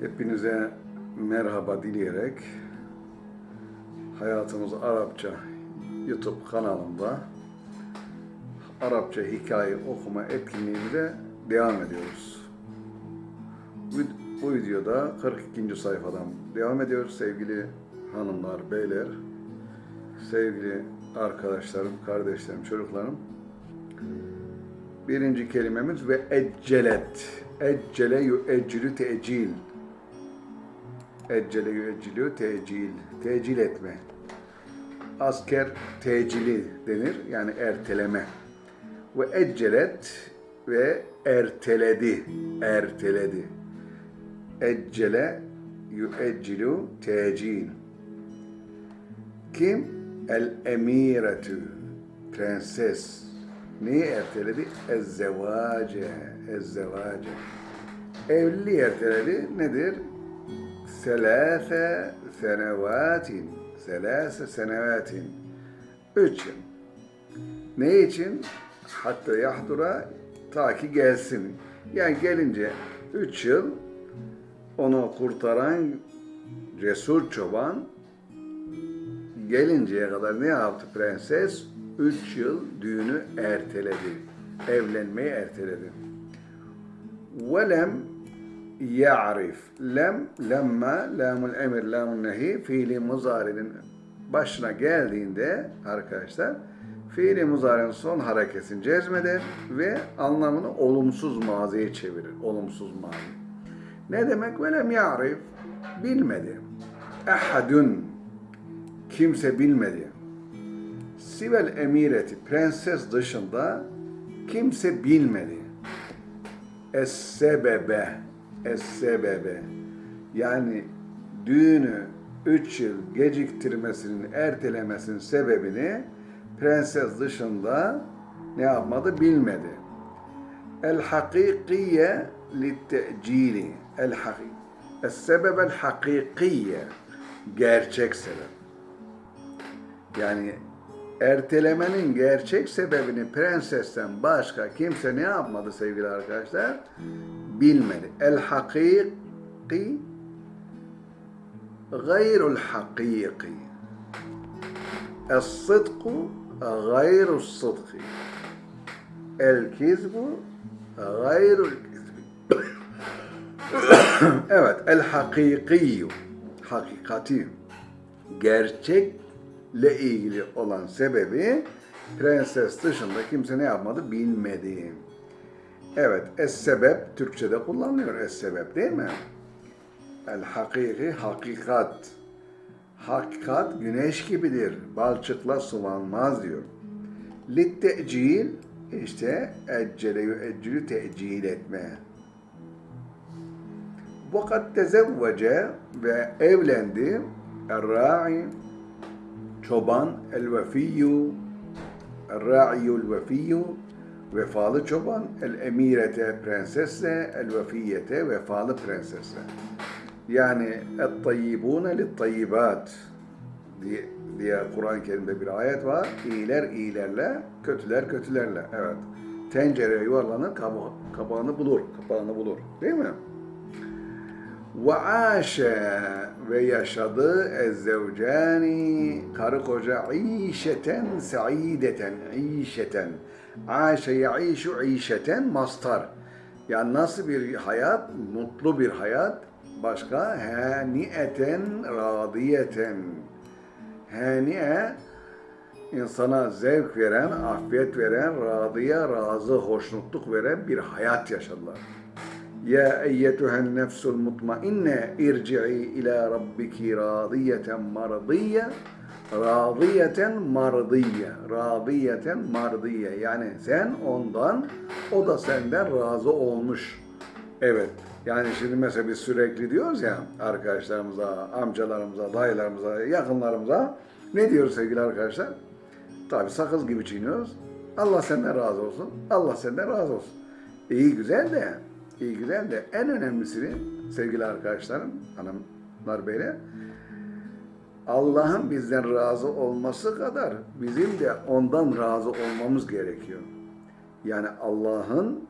Hepinize merhaba dileyerek Hayatımız Arapça YouTube kanalında Arapça hikaye okuma etkinliğimize devam ediyoruz. Bu- videoda 42. sayfadan devam ediyoruz sevgili hanımlar, beyler, sevgili arkadaşlarım, kardeşlerim, çocuklarım. Birinci kelimemiz ve eccelet. Eccele yüeccülü tecil. Eccele yüeccülü tecil. Tecil etme. Asker tecili denir. Yani erteleme. Ve eccelet ve erteledi. Erteledi. Eccele yüeccülü tecil. Kim? El emiretü. Prenses. Neyi erteledi? Ezzevace. Ezzevace. Evliliği erteledi. Nedir? Selase senevatin. Selase senevatin. Üç yıl. Ne için? Hatta yahdura ta ki gelsin. Yani gelince üç yıl onu kurtaran cesur çoban gelinceye kadar ne yaptı prenses? Üç yıl düğünü erteledi. Evlenmeyi erteledi. Velem ya'rif. Lem, lemma, lamul emir, lamul nehi fiili muzarinin başına geldiğinde arkadaşlar fiili muzarinin son hareketini cezmeder ve anlamını olumsuz maziye çevirir. Olumsuz mazi. Ne demek? Velem ya'rif. Bilmedi. Ehadun. Kimse bilmedi. Sivel emireti, prenses dışında kimse bilmedi. Es-sebebe, es-sebebe. Yani düğünü üç yıl geciktirmesinin, ertelemesinin sebebini prenses dışında ne yapmadı bilmedi. El-hakikiye lit-te'cili. El-hakik. Es-sebebe el-hakikiye. Gerçek sebep. Yani ertelemenin gerçek sebebini prensesten başka kimse ne yapmadı sevgili arkadaşlar? Bilmedi. El hakiki gayrul hakiki. El sıdku gayrul sıdki. El kizbu gayrul kizbi. evet, el hakikiyyu. Hakikati. Gerçekle ilgili olan sebebi prenses dışında kimse ne yapmadı bilmedi. Evet, es-sebep Türkçe'de kullanılıyor es-sebep değil mi? El-hakiki hakikat. Hakikat güneş gibidir. Balçıkla sulanmaz diyor. Lit-te'cil işte eccele yüeccülü tecil etme. Vakat tezevvece ve evlendi el-ra'i çoban el-vefiyyu el-ra'iyyul vefiyyu vefalı çoban el-emirete prensesle el-vefiyete vefalı prensesle. Yani et-tayyibune lit-tayyibat diye, diye Kur'an-ı Kerim'de bir ayet var. İyiler iyilerle, kötüler kötülerle. Evet. Tencere yuvarlanır, kaba, kabağını bulur. Kapağını bulur. Değil mi? Ve aşe ve yaşadı ezzevcani karı koca işeten saideten işeten. Aşe yaişu işeten mastar. Yani nasıl bir hayat? Mutlu bir hayat. Başka? Haniyeten radiyeten. Haniye insana zevk veren, afiyet veren, radiye, razı, hoşnutluk veren bir hayat yaşadılar. Ya eyyetühen nefsul mutmainne irci'i ila rabbiki radiyeten mardiye radiyeten mardiye radiyeten mardiye yani sen ondan o da senden razı olmuş. Evet. Yani şimdi mesela biz sürekli diyoruz ya arkadaşlarımıza, amcalarımıza, dayılarımıza, yakınlarımıza ne diyoruz sevgili arkadaşlar? Tabi sakız gibi çiğniyoruz. Allah senden razı olsun. Allah senden razı olsun. İyi güzel de, iyi güzel de en önemlisi sevgili arkadaşlarım, hanımlar beyler, Allah'ın bizden razı olması kadar bizim de ondan razı olmamız gerekiyor. Yani Allah'ın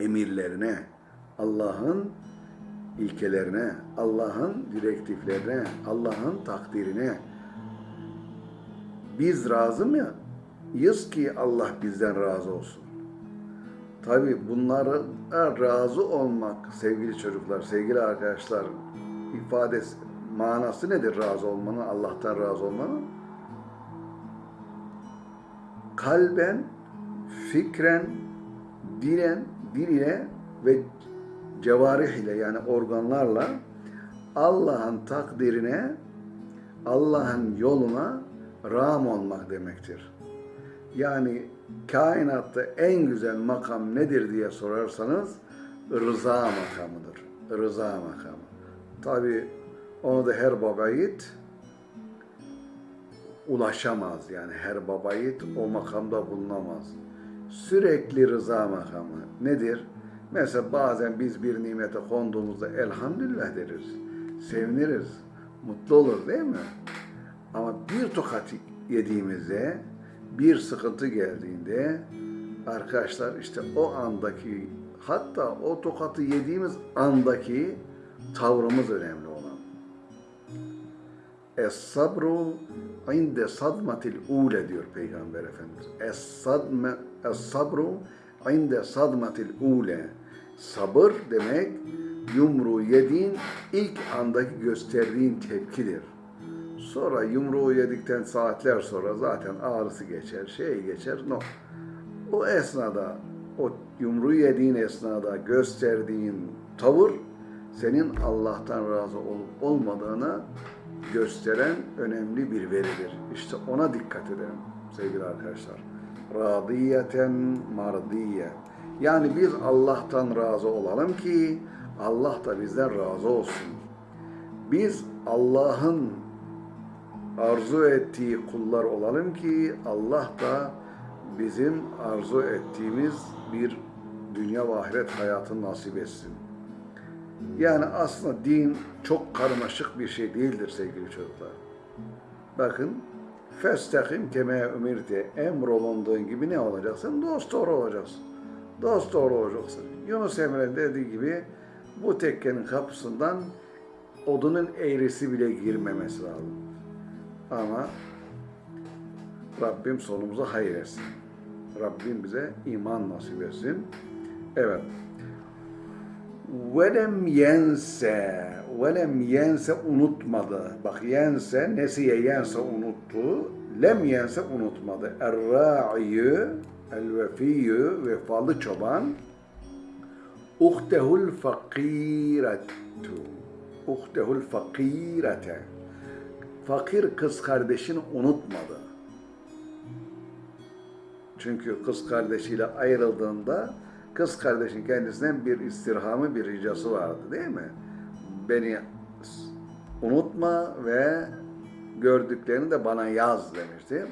emirlerine, Allah'ın ilkelerine, Allah'ın direktiflerine, Allah'ın takdirine biz razı mıyız ki Allah bizden razı olsun? Tabi bunlara razı olmak sevgili çocuklar, sevgili arkadaşlar ifadesi, manası nedir razı olmanın, Allah'tan razı olmanın? Kalben, fikren, dilen, dil ile ve cevarih ile yani organlarla Allah'ın takdirine, Allah'ın yoluna ram olmak demektir. Yani kainatta en güzel makam nedir diye sorarsanız rıza makamıdır. Rıza makamı. Tabi onu da her baba yiğit ulaşamaz yani her baba yiğit o makamda bulunamaz. Sürekli rıza makamı nedir? Mesela bazen biz bir nimete konduğumuzda elhamdülillah deriz. Seviniriz. Mutlu olur değil mi? Ama bir tokat yediğimizde, bir sıkıntı geldiğinde arkadaşlar işte o andaki hatta o tokatı yediğimiz andaki tavrımız önemli olan. Es-sabru inde sadmatil ule diyor Peygamber Efendimiz. Es-sadme, es-sabru inde sadmatil ule. Sabır demek yumruğu yediğin ilk andaki gösterdiğin tepkidir. Sonra yumruğu yedikten saatler sonra zaten ağrısı geçer, şey geçer. No. O esnada, o yumruğu yediğin esnada gösterdiğin tavır senin Allah'tan razı olup olmadığını gösteren önemli bir veridir. İşte ona dikkat edelim sevgili arkadaşlar. Radiyeten mardiye. Yani biz Allah'tan razı olalım ki Allah da bizden razı olsun. Biz Allah'ın arzu ettiği kullar olalım ki Allah da bizim arzu ettiğimiz bir dünya ve ahiret hayatını nasip etsin. Yani aslında din çok karmaşık bir şey değildir sevgili çocuklar. Bakın, festakim keme ümirte emrolunduğun gibi ne olacaksın? Dost doğru olacaksın. Dost doğru olacaksın. Yunus Emre'nin dediği gibi bu tekkenin kapısından odunun eğrisi bile girmemesi lazım. Ama Rabbim sonumuzu hayır etsin. Rabbim bize iman nasip etsin. Evet. Velem yense, velem yense unutmadı. Bak yense, nesiye yense unuttu. Lem yense unutmadı. Er-ra'iyyü, el-vefiyyü, vefalı çoban. Uhtehul fakiretu. Uhtehul fakirete. Fakir kız kardeşini unutmadı. Çünkü kız kardeşiyle ayrıldığında kız kardeşin kendisinden bir istirhamı, bir ricası vardı değil mi? Beni unutma ve gördüklerini de bana yaz demişti.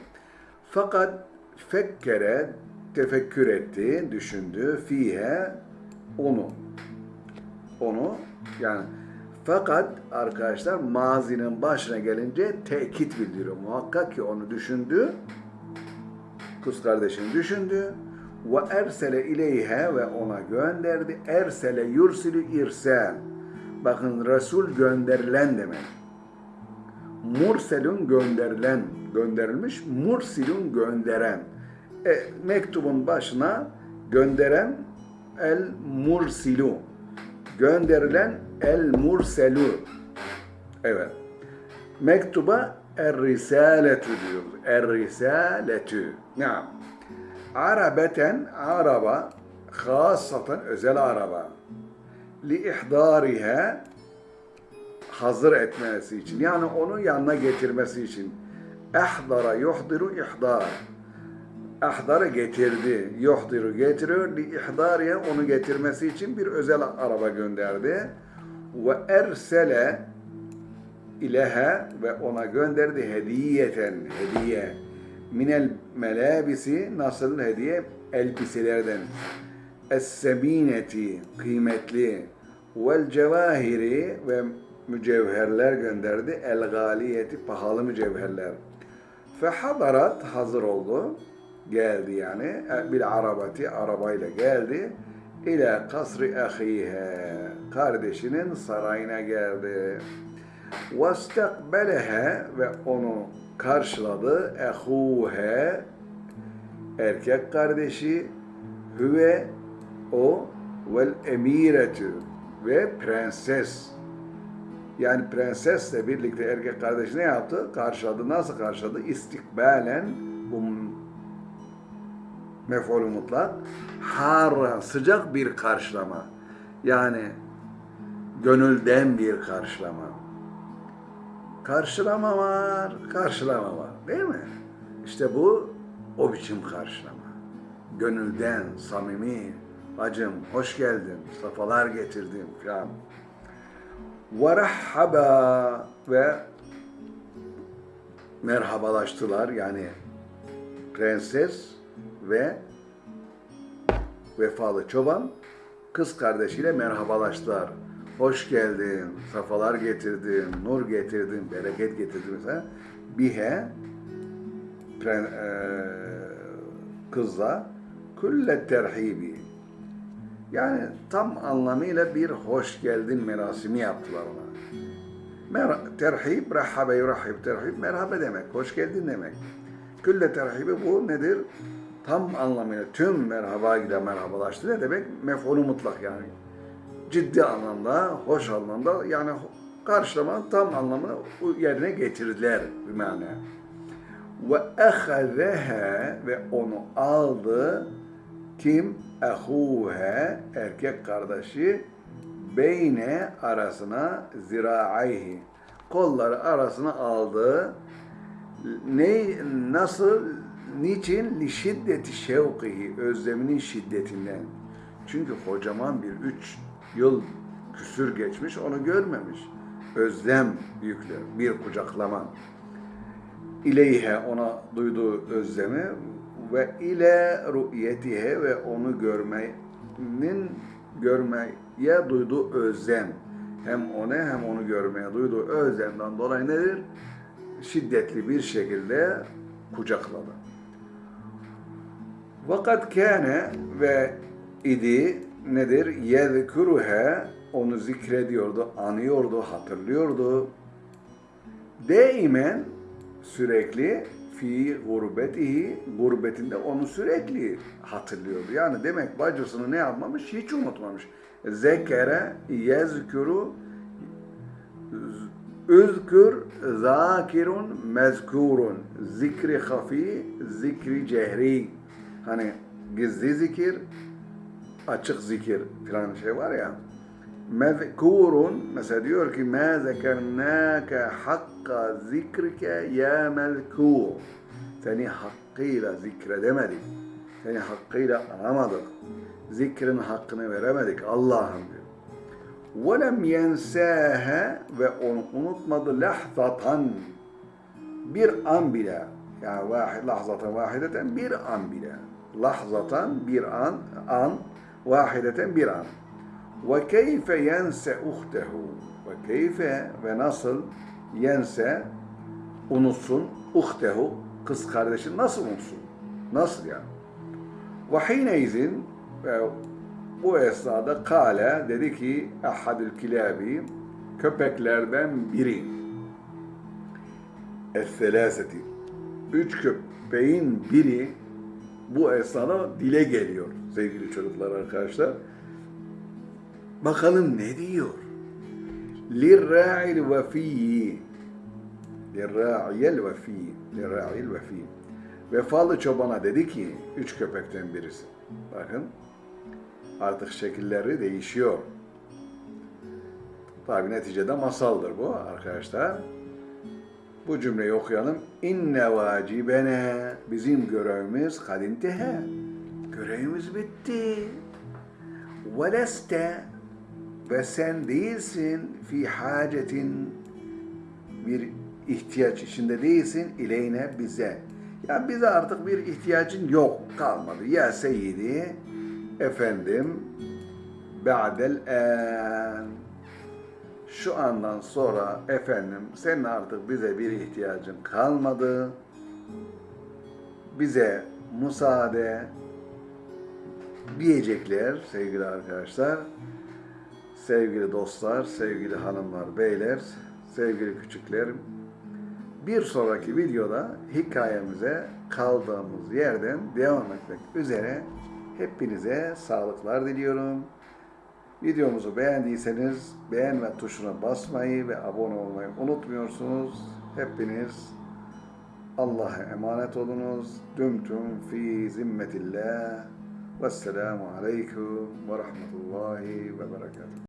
Fakat fekkere, tefekkür etti, düşündü, fihe, onu. Onu, yani fakat arkadaşlar mazinin başına gelince tekit bildiriyor. Muhakkak ki onu düşündü, kız kardeşini düşündü, ve ersele ileyhe ve ona gönderdi. Ersele yursilü irsel. Bakın Resul gönderilen demek. Murselun gönderilen, gönderilmiş. Mursilun gönderen. E, mektubun başına gönderen el mursilu. Gönderilen el murselu. Evet. Mektuba er risaletu diyoruz. Er risaletu. Ne? Arabeten araba hasaten özel araba li ihdariha hazır etmesi için yani onu yanına getirmesi için ehdara yuhdiru ihdar ahdara getirdi yuhdiru getiriyor li ihdariha onu getirmesi için bir özel araba gönderdi ve ersele ileha ve ona gönderdi hediyeten hediye. Minel melabisi nasıl hediye? Elbiselerden. Es-semineti kıymetli. Vel cevahiri ve mücevherler gönderdi. El galiyeti pahalı mücevherler. Fehadarat hazır oldu. Geldi yani. Bir arabati arabayla geldi ila kasri ahihe kardeşinin sarayına geldi. Vestakbelehe ve onu karşıladı. Ehuhe erkek kardeşi hüve o vel emiretü ve prenses yani prensesle birlikte erkek kardeşi ne yaptı? Karşıladı. Nasıl karşıladı? İstikbalen bu mef'ulü mutlak har sıcak bir karşılama. Yani gönülden bir karşılama. Karşılama var, karşılama var. Değil mi? İşte bu o biçim karşılama. Gönülden, samimi, bacım hoş geldin, safalar getirdim falan. Verahhaba ve merhabalaştılar yani prenses ve vefalı çoban kız kardeşiyle merhabalaştılar. Hoş geldin, safalar getirdin, nur getirdin, bereket getirdin mesela. Bihe pren, e, kızla külle terhibi yani tam anlamıyla bir hoş geldin merasimi yaptılar ona. Mer terhib, rahhabe yurahhib terhib, merhaba demek, hoş geldin demek. Külle terhibi bu nedir? Tam anlamıyla tüm merhaba ile merhabalaştı ne demek? Mef'ulü mutlak yani. Ciddi anlamda, hoş anlamda yani karşılamanın tam anlamını yerine getirdiler bir mana. Ve ehazeha ve onu aldı kim? Ehuhe erkek kardeşi beyne arasına ziraayhi kolları arasına aldı. Ne nasıl niçin li şiddeti şevkihi özleminin şiddetinden. Çünkü kocaman bir üç yıl küsür geçmiş onu görmemiş. Özlem yüklü bir kucaklama. İleyhe ona duyduğu özlemi ve ile ru'yetihe ve onu görmenin görmeye duyduğu özlem hem ona hem onu görmeye duyduğu özlemden dolayı nedir? Şiddetli bir şekilde kucakladı. Vakat kâne ve idi nedir? Yezkuruhe onu zikrediyordu, anıyordu, hatırlıyordu. Daimen sürekli fi gurbetihi gurbetinde onu sürekli hatırlıyordu. Yani demek bacısını ne yapmamış? Hiç unutmamış. Zekere yezkuru Üzkür zakirun mezkurun. Zikri hafi, zikri cehri. Hani gizli zikir, açık zikir falan şey var ya. Mezkurun mesela diyor ki ma zekernâke hakka zikrike ya mezkur. Seni hakkıyla zikredemedik. Seni hakkıyla anamadık. Zikrin hakkını veremedik Allah'ım diyor. وَلَمْ يَنْسَاهَا ve onu unutmadı lahzatan bir an bile yani vahid, lahzatan vahideten bir an bile. Lahzatan bir an an vahideten bir an. Ve keyfe yense uhtehu ve keyfe ve nasıl yense unutsun uhtehu kız kardeşi nasıl unutsun? Nasıl yani? Ve hineyzin bu esnada kale dedi ki ahadül kilabi köpeklerden biri. Es-selaseti üç köpeğin biri bu esnada dile geliyor sevgili çocuklar arkadaşlar. Bakalım ne diyor? Lirra'il vefiyyi Lirra'il vefiyyi Lirra'il vefiyyi Vefalı çobana dedi ki üç köpekten birisi. Bakın artık şekilleri değişiyor. Tabi neticede masaldır bu arkadaşlar. Bu cümleyi okuyalım. İnne vacibene bizim görevimiz kadintehe. Görevimiz bitti. Ve ve sen değilsin fi hacetin bir ihtiyaç içinde değilsin ileyne bize. Ya bize artık bir ihtiyacın yok kalmadı. Ya seyyidi efendim ba'del en şu andan sonra efendim senin artık bize bir ihtiyacın kalmadı. Bize müsaade diyecekler sevgili arkadaşlar. Sevgili dostlar, sevgili hanımlar, beyler, sevgili küçüklerim. Bir sonraki videoda hikayemize kaldığımız yerden devam etmek üzere hepinize sağlıklar diliyorum. Videomuzu beğendiyseniz beğenme tuşuna basmayı ve abone olmayı unutmuyorsunuz. Hepiniz Allah'a emanet olunuz. Dümtüm fi zimmetillah. Vesselamu aleyküm ve rahmetullahi ve berekatuhu.